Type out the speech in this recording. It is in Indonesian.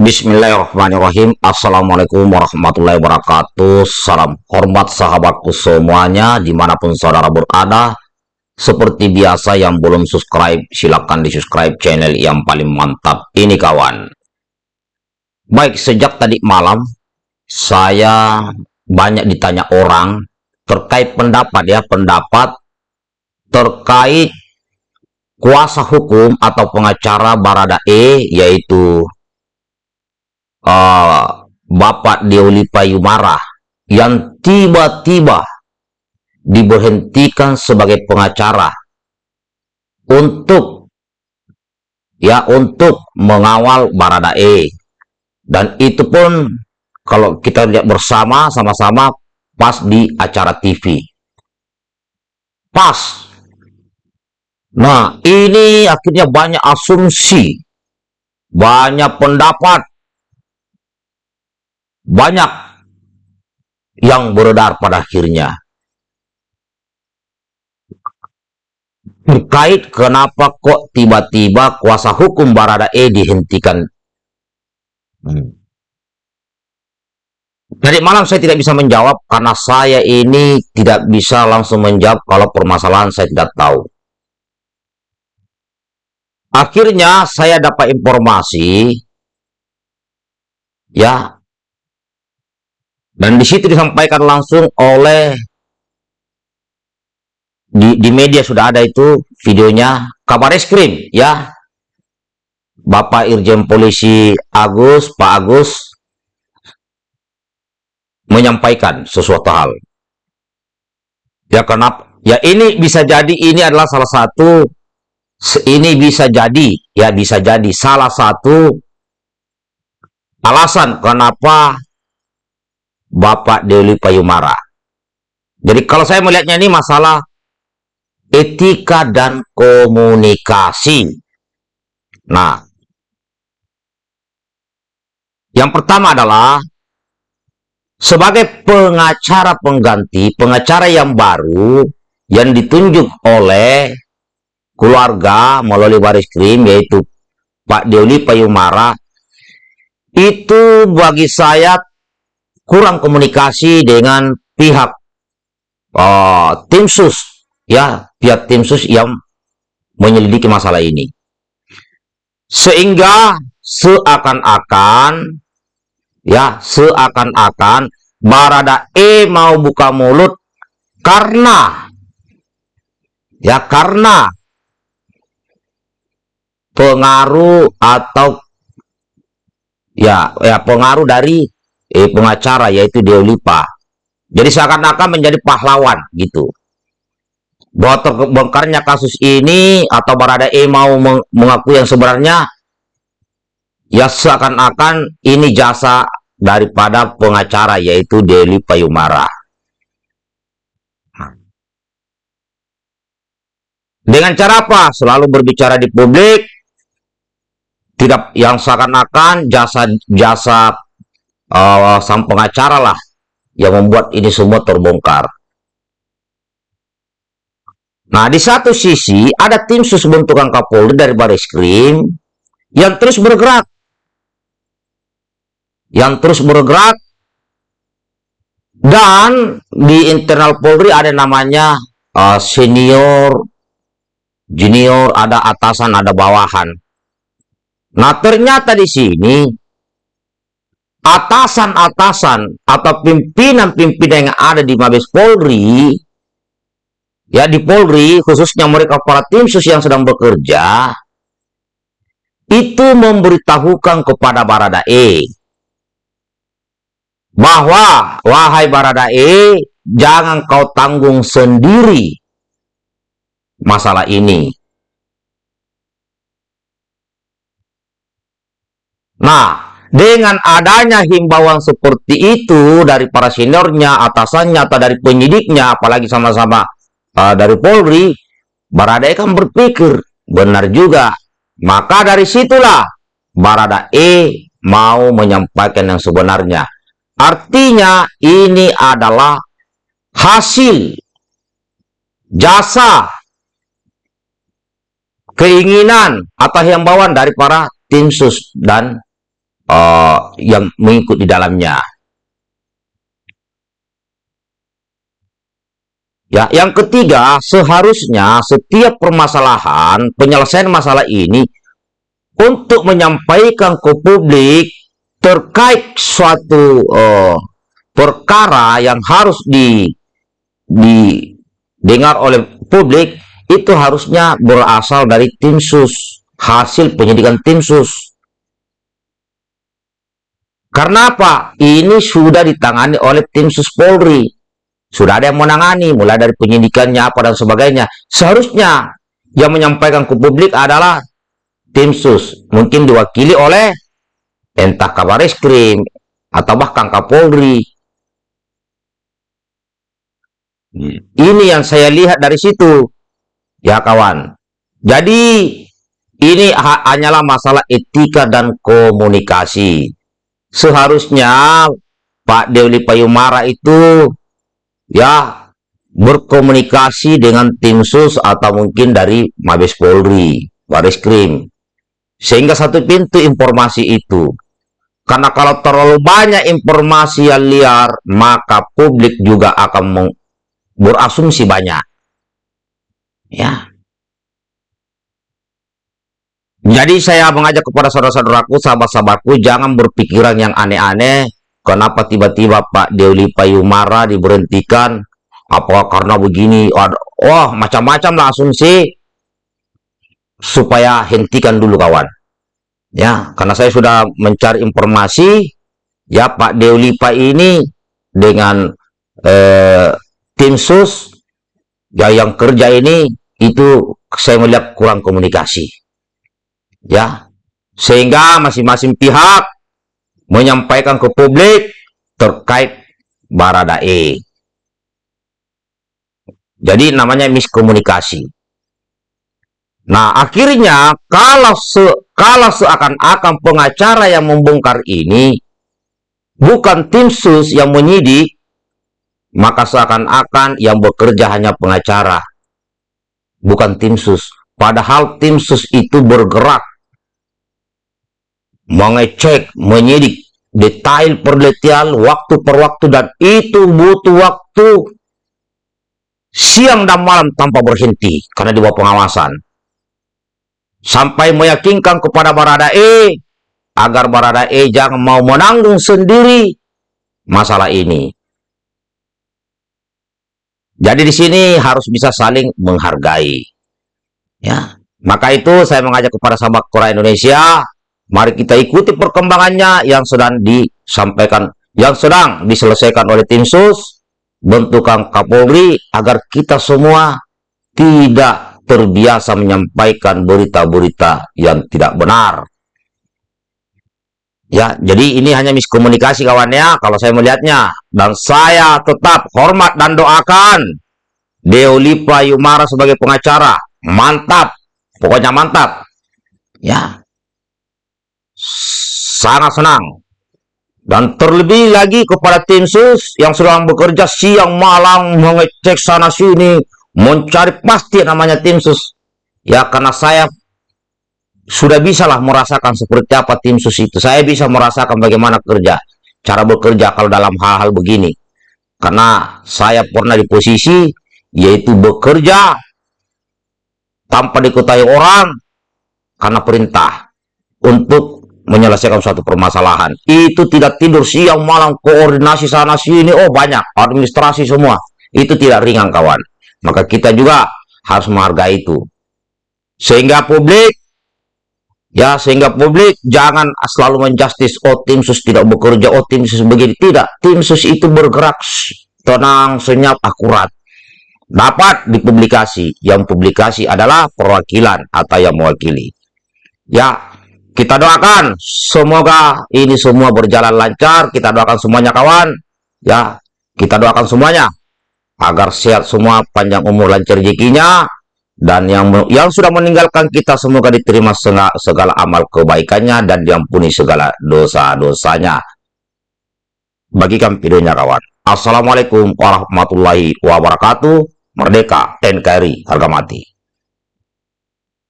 Bismillahirrahmanirrahim. Assalamualaikum warahmatullahi wabarakatuh. Salam hormat sahabatku semuanya Di mana pun saudara berada. Seperti biasa yang belum subscribe Silahkan di subscribe channel yang paling mantap Ini kawan. Baik sejak tadi malam Saya banyak ditanya orang Terkait pendapat ya Pendapat Terkait kuasa hukum atau pengacara Barada E yaitu uh, Bapak Deoli Payumara yang tiba-tiba diberhentikan sebagai pengacara untuk ya untuk mengawal Baradae. Dan itu pun kalau kita lihat bersama sama-sama pas di acara TV pas. Nah ini akhirnya banyak asumsi banyak pendapat banyak yang beredar pada akhirnya. Terkait kenapa kok tiba-tiba kuasa hukum Barada E dihentikan. Hmm. Jadi malam saya tidak bisa menjawab karena saya ini tidak bisa langsung menjawab kalau permasalahan saya tidak tahu. Akhirnya saya dapat informasi ya dan di situ disampaikan langsung oleh di, di media sudah ada itu videonya. Kabar eskrim ya. Bapak Irjen Polisi Agus Pak Agus menyampaikan sesuatu hal. Ya kenapa ya ini bisa jadi ini adalah salah satu ini bisa jadi ya bisa jadi salah satu alasan kenapa Bapak Dewi Payumara. Jadi kalau saya melihatnya ini masalah etika dan komunikasi. Nah, yang pertama adalah sebagai pengacara pengganti, pengacara yang baru yang ditunjuk oleh keluarga melalui baris krim yaitu Pak Dewi Payumara itu bagi saya kurang komunikasi dengan pihak uh, tim sus. Ya pihak tim sus yang menyelidiki masalah ini. Sehingga seakan-akan ya seakan-akan Barada E mau buka mulut karena ya karena pengaruh atau ya ya pengaruh dari eh, pengacara yaitu Deolipa. Jadi seakan-akan menjadi pahlawan gitu. Bahwa terbongkarnya kasus ini atau Barada E mau mengaku yang sebenarnya ya seakan-akan ini jasa daripada pengacara yaitu Deli Payumara. Dengan cara apa? Selalu berbicara di publik, tidak yang seakan-akan jasa jasa uh, sang pengacara lah yang membuat ini semua terbongkar. Nah, di satu sisi ada tim sus bentukan Kapolri dari Baris Krim yang terus bergerak. Yang terus bergerak dan di internal Polri ada namanya uh, senior, junior, ada atasan, ada bawahan. Nah, ternyata di sini atasan-atasan atau pimpinan-pimpinan yang ada di Mabes Polri ya di Polri khususnya mereka para tim sus yang sedang bekerja itu memberitahukan kepada Baradae bahwa wahai Baradae jangan kau tanggung sendiri masalah ini. Nah dengan adanya himbauan seperti itu dari para seniornya, atasannya, atau dari penyidiknya, apalagi sama-sama uh, dari Polri, Barada E kan berpikir, benar juga. Maka dari situlah Barada E mau menyampaikan yang sebenarnya. Artinya ini adalah hasil jasa keinginan atau himbauan dari para tim sus dan uh, yang mengikut di dalamnya. Ya, yang ketiga, seharusnya setiap permasalahan, penyelesaian masalah ini untuk menyampaikan ke publik terkait suatu uh, perkara yang harus di didengar oleh publik itu harusnya berasal dari tim sus, hasil penyidikan tim sus. Karena apa? Ini sudah ditangani oleh tim sus Polri sudah ada yang menangani, mulai dari penyidikannya apa dan sebagainya. Seharusnya yang menyampaikan ke publik adalah tim sus, mungkin diwakili oleh entah kabar eskrim atau bahkan Kapolri. Ini yang saya lihat dari situ, ya kawan. Jadi ini hanyalah masalah etika dan komunikasi. Seharusnya Pak Dewi Payumara itu ya berkomunikasi dengan tim sus atau mungkin dari Mabes Polri, Baris Krim. Sehingga satu pintu informasi itu. Karena kalau terlalu banyak informasi yang liar, maka publik juga akan berasumsi banyak. Ya. Jadi saya mengajak kepada saudara-saudaraku, sahabat-sahabatku, jangan berpikiran yang aneh-aneh, Kenapa tiba-tiba Pak Dewi Payumara diberhentikan? Apa karena begini? Wah, macam-macam lah asumsi supaya hentikan dulu kawan. Ya, karena saya sudah mencari informasi, ya Pak Dewi Pak ini dengan eh, tim sus ya yang kerja ini itu saya melihat kurang komunikasi. Ya, sehingga masing-masing pihak menyampaikan ke publik terkait Baradae. Jadi namanya miskomunikasi. Nah, akhirnya kalau se kalau seakan-akan pengacara yang membongkar ini bukan tim sus yang menyidik, maka seakan-akan yang bekerja hanya pengacara, bukan tim sus. Padahal tim sus itu bergerak mengecek, menyidik detail per detail, waktu per waktu, dan itu butuh waktu siang dan malam tanpa berhenti, karena di bawah pengawasan. Sampai meyakinkan kepada Baradae, agar Baradae jangan mau menanggung sendiri masalah ini. Jadi di sini harus bisa saling menghargai. Ya, maka itu saya mengajak kepada sahabat Korea Indonesia Mari kita ikuti perkembangannya yang sedang disampaikan, yang sedang diselesaikan oleh tim sus, bentukan Kapolri, agar kita semua tidak terbiasa menyampaikan berita-berita yang tidak benar. Ya, jadi ini hanya miskomunikasi kawannya, kalau saya melihatnya. Dan saya tetap hormat dan doakan Deolipa Yumara sebagai pengacara. Mantap, pokoknya mantap. Ya, sangat senang. Dan terlebih lagi kepada tim sus yang sedang bekerja siang malam mengecek sana sini, mencari pasti namanya tim sus. Ya karena saya sudah bisalah merasakan seperti apa tim sus itu. Saya bisa merasakan bagaimana kerja, cara bekerja kalau dalam hal-hal begini. Karena saya pernah di posisi yaitu bekerja tanpa diketahui orang karena perintah untuk menyelesaikan suatu permasalahan. Itu tidak tidur siang malam, koordinasi sana sini, oh banyak, administrasi semua. Itu tidak ringan kawan. Maka kita juga harus menghargai itu. Sehingga publik, ya sehingga publik jangan selalu menjustis, oh tim sus tidak bekerja, oh tim sus begini. Tidak, tim sus itu bergerak tenang, senyap, akurat. Dapat dipublikasi. Yang publikasi adalah perwakilan atau yang mewakili. Ya, kita doakan semoga ini semua berjalan lancar. Kita doakan semuanya kawan. Ya, kita doakan semuanya agar sehat semua, panjang umur, lancar rezekinya dan yang yang sudah meninggalkan kita semoga diterima segala, segala amal kebaikannya dan diampuni segala dosa-dosanya. Bagikan videonya kawan. Assalamualaikum warahmatullahi wabarakatuh. Merdeka NKRI harga mati.